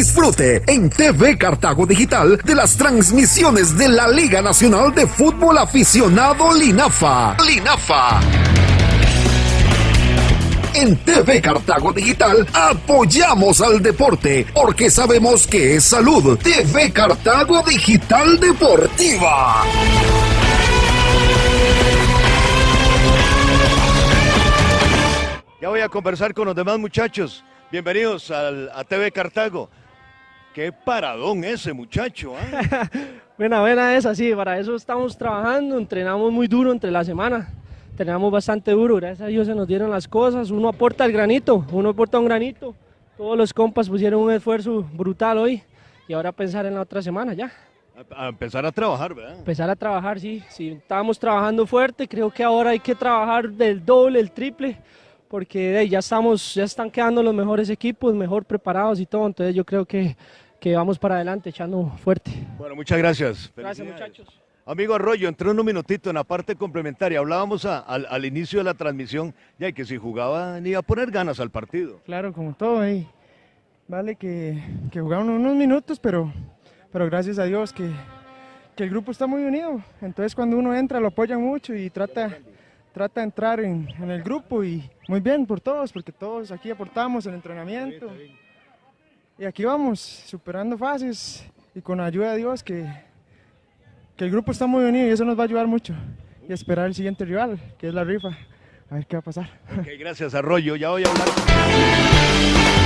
Disfrute en TV Cartago Digital de las transmisiones de la Liga Nacional de Fútbol Aficionado Linafa. Linafa. En TV Cartago Digital apoyamos al deporte porque sabemos que es salud. TV Cartago Digital Deportiva. Ya voy a conversar con los demás muchachos. Bienvenidos al, a TV Cartago. Qué paradón ese muchacho. ¿ah? buena, buena esa, sí, para eso estamos trabajando, entrenamos muy duro entre la semana, entrenamos bastante duro, gracias a Dios se nos dieron las cosas, uno aporta el granito, uno aporta un granito, todos los compas pusieron un esfuerzo brutal hoy y ahora pensar en la otra semana ya. A, a empezar a trabajar, ¿verdad? Empezar a trabajar, sí, sí, estábamos trabajando fuerte, creo que ahora hay que trabajar del doble, el triple, porque ya estamos, ya están quedando los mejores equipos, mejor preparados y todo, entonces yo creo que, que vamos para adelante echando fuerte. Bueno, muchas gracias. Gracias muchachos. Amigo Arroyo, entré un minutito en la parte complementaria. Hablábamos a, al, al, inicio de la transmisión ya que si jugaban iba a poner ganas al partido. Claro, como todo. Vale que, que jugaron unos minutos, pero, pero gracias a Dios que, que el grupo está muy unido. Entonces cuando uno entra lo apoyan mucho y trata trata de entrar en, en, el grupo y muy bien por todos, porque todos aquí aportamos el entrenamiento. Y aquí vamos, superando fases y con la ayuda de Dios que, que el grupo está muy unido y eso nos va a ayudar mucho. Y esperar el siguiente rival, que es la rifa. A ver qué va a pasar. Ok, gracias Arroyo. Ya voy a hablar.